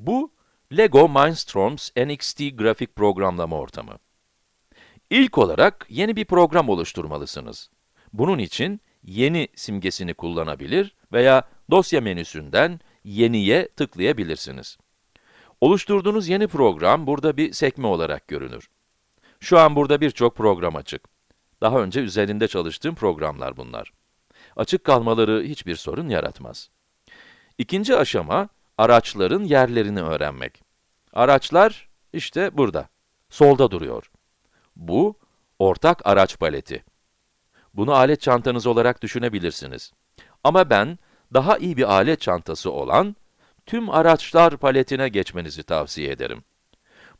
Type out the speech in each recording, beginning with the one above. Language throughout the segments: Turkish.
Bu, LEGO Mindstorms NXT grafik programlama ortamı. İlk olarak yeni bir program oluşturmalısınız. Bunun için yeni simgesini kullanabilir veya dosya menüsünden yeniye tıklayabilirsiniz. Oluşturduğunuz yeni program burada bir sekme olarak görünür. Şu an burada birçok program açık. Daha önce üzerinde çalıştığım programlar bunlar. Açık kalmaları hiçbir sorun yaratmaz. İkinci aşama, araçların yerlerini öğrenmek. Araçlar, işte burada, solda duruyor. Bu, ortak araç paleti. Bunu alet çantanız olarak düşünebilirsiniz. Ama ben, daha iyi bir alet çantası olan, tüm araçlar paletine geçmenizi tavsiye ederim.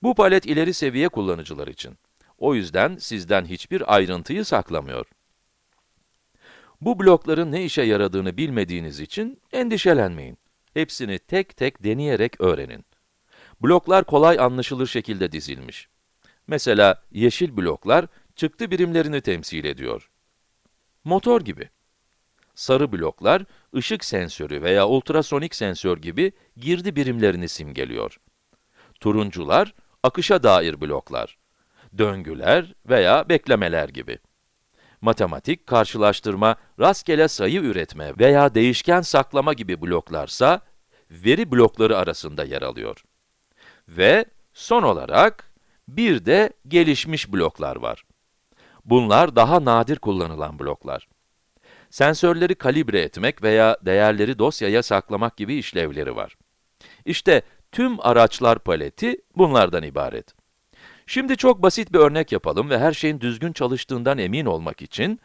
Bu palet ileri seviye kullanıcılar için. O yüzden sizden hiçbir ayrıntıyı saklamıyor. Bu blokların ne işe yaradığını bilmediğiniz için endişelenmeyin. Hepsini tek tek deneyerek öğrenin. Bloklar kolay anlaşılır şekilde dizilmiş. Mesela yeşil bloklar çıktı birimlerini temsil ediyor. Motor gibi. Sarı bloklar ışık sensörü veya ultrasonik sensör gibi girdi birimlerini simgeliyor. Turuncular akışa dair bloklar. Döngüler veya beklemeler gibi. Matematik, karşılaştırma, rastgele sayı üretme veya değişken saklama gibi bloklarsa, veri blokları arasında yer alıyor. Ve son olarak, bir de gelişmiş bloklar var. Bunlar daha nadir kullanılan bloklar. Sensörleri kalibre etmek veya değerleri dosyaya saklamak gibi işlevleri var. İşte tüm araçlar paleti bunlardan ibaret. Şimdi çok basit bir örnek yapalım ve her şeyin düzgün çalıştığından emin olmak için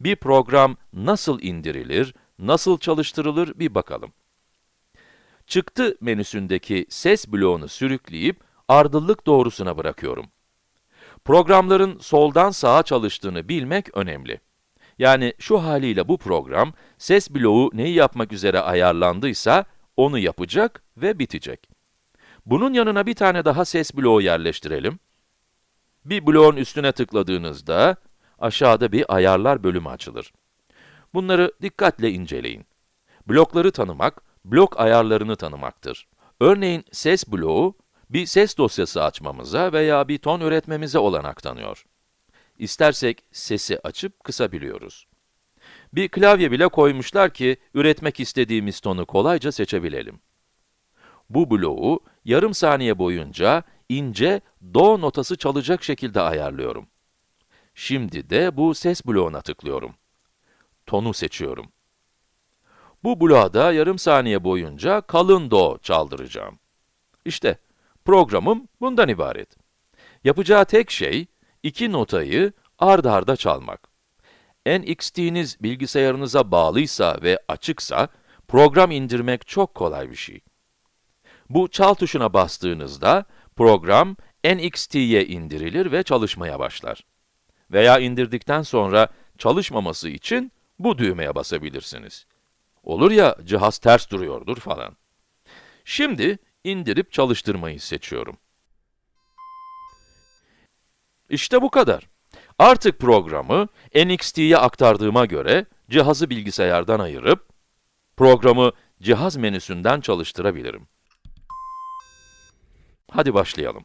bir program nasıl indirilir, nasıl çalıştırılır bir bakalım. Çıktı menüsündeki ses bloğunu sürükleyip ardıllık doğrusuna bırakıyorum. Programların soldan sağa çalıştığını bilmek önemli. Yani şu haliyle bu program, ses bloğu neyi yapmak üzere ayarlandıysa, onu yapacak ve bitecek. Bunun yanına bir tane daha ses bloğu yerleştirelim. Bir bloğun üstüne tıkladığınızda, aşağıda bir ayarlar bölümü açılır. Bunları dikkatle inceleyin. Blokları tanımak, blok ayarlarını tanımaktır. Örneğin ses bloğu, bir ses dosyası açmamıza veya bir ton üretmemize olanak tanıyor. İstersek sesi açıp kısabiliyoruz. Bir klavye bile koymuşlar ki, üretmek istediğimiz tonu kolayca seçebilelim. Bu bloğu yarım saniye boyunca ince do notası çalacak şekilde ayarlıyorum. Şimdi de bu ses bloğuna tıklıyorum. Tonu seçiyorum. Bu bloğa yarım saniye boyunca kalın do çaldıracağım. İşte, programım bundan ibaret. Yapacağı tek şey, iki notayı ard arda çalmak. NXT'niz bilgisayarınıza bağlıysa ve açıksa, program indirmek çok kolay bir şey. Bu çal tuşuna bastığınızda, program NXT'ye indirilir ve çalışmaya başlar. Veya indirdikten sonra çalışmaması için bu düğmeye basabilirsiniz. Olur ya, cihaz ters duruyordur falan. Şimdi, indirip çalıştırmayı seçiyorum. İşte bu kadar. Artık programı NXT'ye aktardığıma göre, cihazı bilgisayardan ayırıp, programı cihaz menüsünden çalıştırabilirim. Hadi başlayalım.